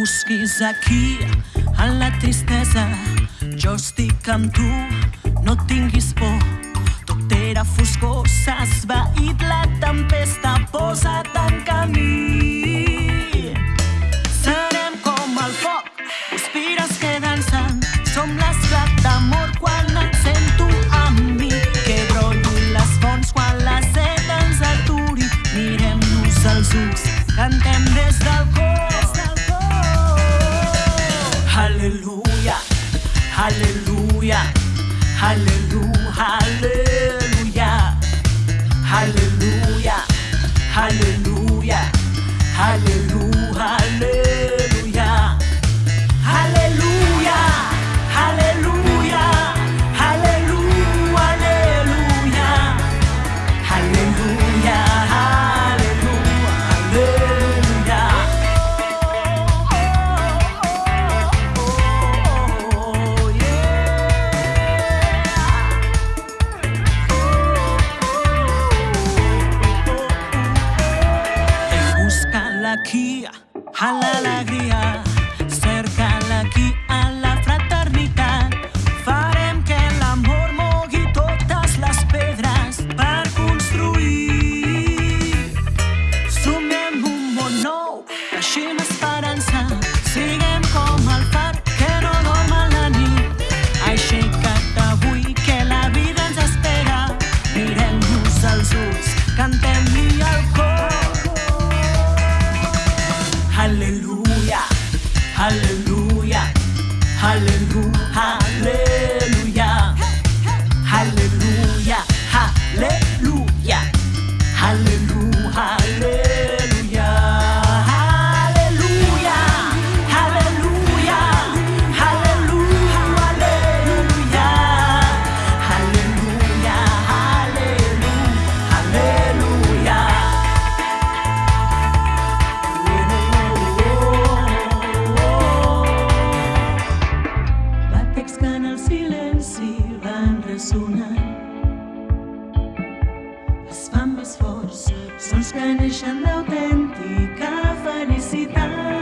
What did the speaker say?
Busquis aquí, en la tristesa. Jo estic amb tu, no tinguis por. Tot era foscor, s'ha esvaït la tempesta, posa't en Hallelujah, hallelujah, hallelujah. A l'alegria, cerca-la aquí, a la fraternitat. Farem que l'amor mogui totes les pedres per construir. Sumem un món nou, teixim esperança, Hallelujah. Hallelujah. El silenci van ressonant es fan més forts, sons que neixen d'autèntica felicitat.